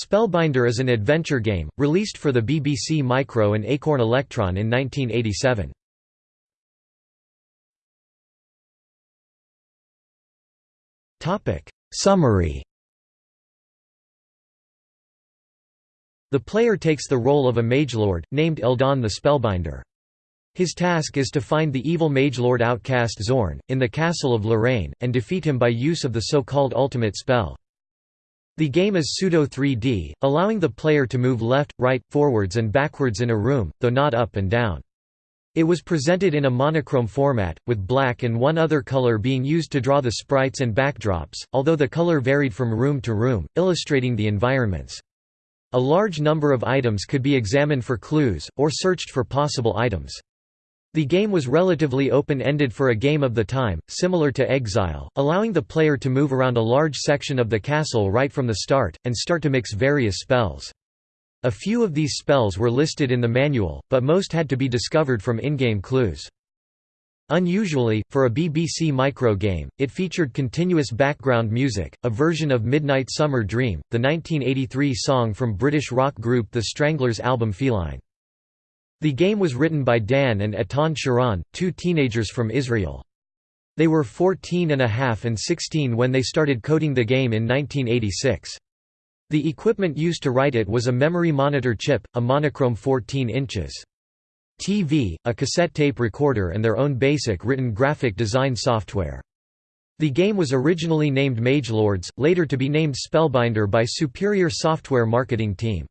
Spellbinder is an adventure game, released for the BBC Micro and Acorn Electron in 1987. Summary The player takes the role of a magelord, named Eldon the Spellbinder. His task is to find the evil magelord outcast Zorn, in the castle of Lorraine, and defeat him by use of the so-called ultimate spell. The game is pseudo 3D, allowing the player to move left, right, forwards and backwards in a room, though not up and down. It was presented in a monochrome format, with black and one other color being used to draw the sprites and backdrops, although the color varied from room to room, illustrating the environments. A large number of items could be examined for clues, or searched for possible items. The game was relatively open-ended for a game of the time, similar to Exile, allowing the player to move around a large section of the castle right from the start, and start to mix various spells. A few of these spells were listed in the manual, but most had to be discovered from in-game clues. Unusually, for a BBC Micro game, it featured continuous background music, a version of Midnight Summer Dream, the 1983 song from British rock group The Stranglers' album Feline. The game was written by Dan and Etan Sharon, two teenagers from Israel. They were 14 and a half and 16 when they started coding the game in 1986. The equipment used to write it was a memory monitor chip, a monochrome 14 inches. TV, a cassette tape recorder and their own basic written graphic design software. The game was originally named Magelords, later to be named Spellbinder by Superior Software marketing team.